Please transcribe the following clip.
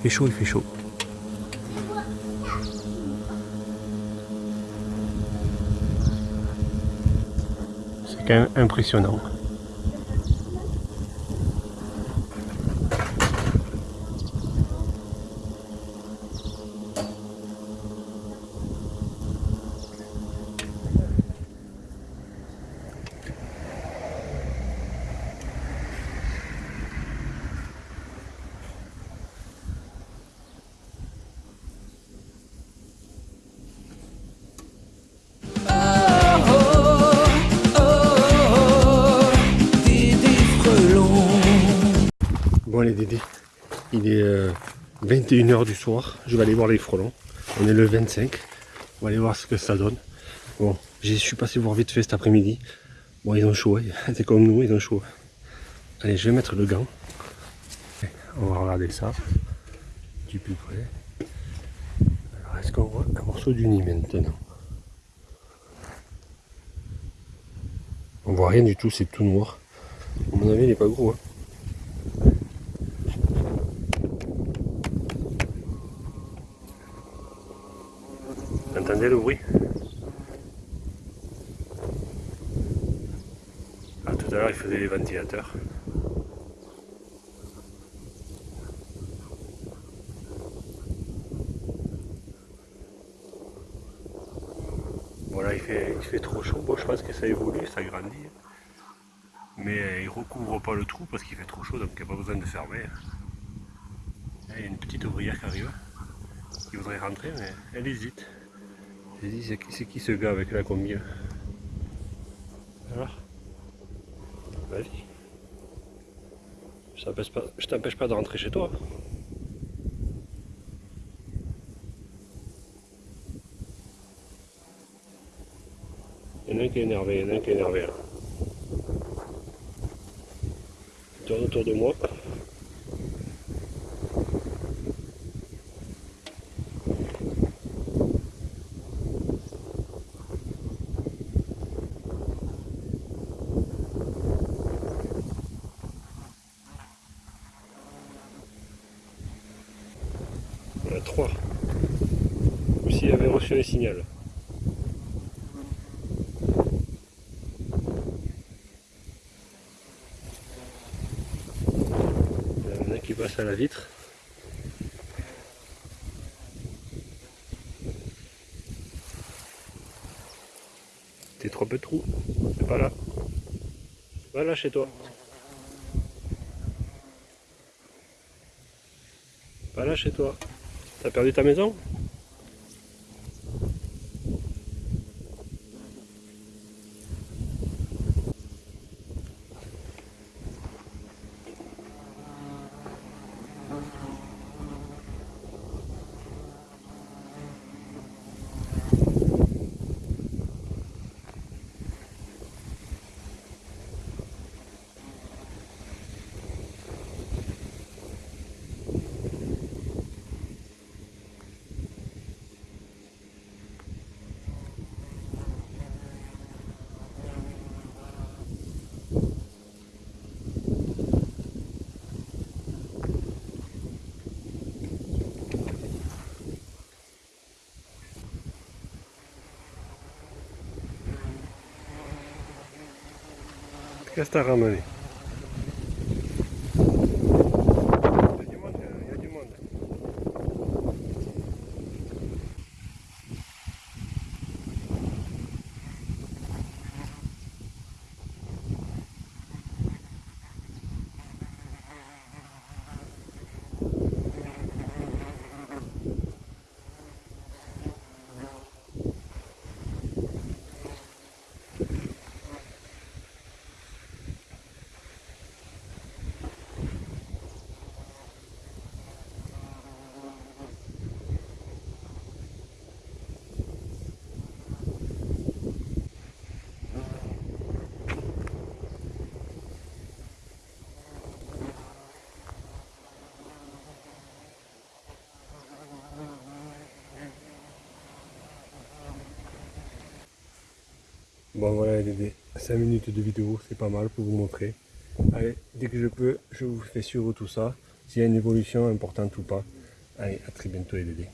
Il fait chaud, il fait chaud. C'est quand même impressionnant. Bon les Dédés, il est 21h du soir, je vais aller voir les frelons. On est le 25, on va aller voir ce que ça donne. Bon, j'y suis passé voir vite fait cet après-midi. Bon, ils ont chaud, c'est comme nous, ils ont chaud. Allez, je vais mettre le gant. On va regarder ça du plus près. Alors, est-ce qu'on voit un morceau du nid maintenant? On voit rien du tout, c'est tout noir. À mon avis, il n'est pas gros. Hein. Entendez le bruit Tout à l'heure il faisait les ventilateurs. Voilà, il fait, il fait trop chaud. Bon, je pense que ça évolue, ça grandit. Mais il recouvre pas le trou parce qu'il fait trop chaud, donc il n'y a pas besoin de fermer. Il y a une petite ouvrière qui arrive, qui voudrait rentrer, mais elle hésite. J'ai dit, c'est qui, qui ce gars avec la combien Alors Vas-y. Je t'empêche pas, de rentrer chez toi. Il y en a un qui est énervé, il y en a un qui est énervé là. tourne autour de moi. 3. S'il avait reçu les signal. Il y en a qui passe à la vitre. T'es trop peu de trou. C'est pas là. Va là chez toi. Pas là chez toi. T'as perdu ta maison? Qu'est-ce Bon voilà les 5 minutes de vidéo, c'est pas mal pour vous montrer. Allez, dès que je peux, je vous fais suivre tout ça, s'il y a une évolution importante ou pas. Allez, à très bientôt les Dédés.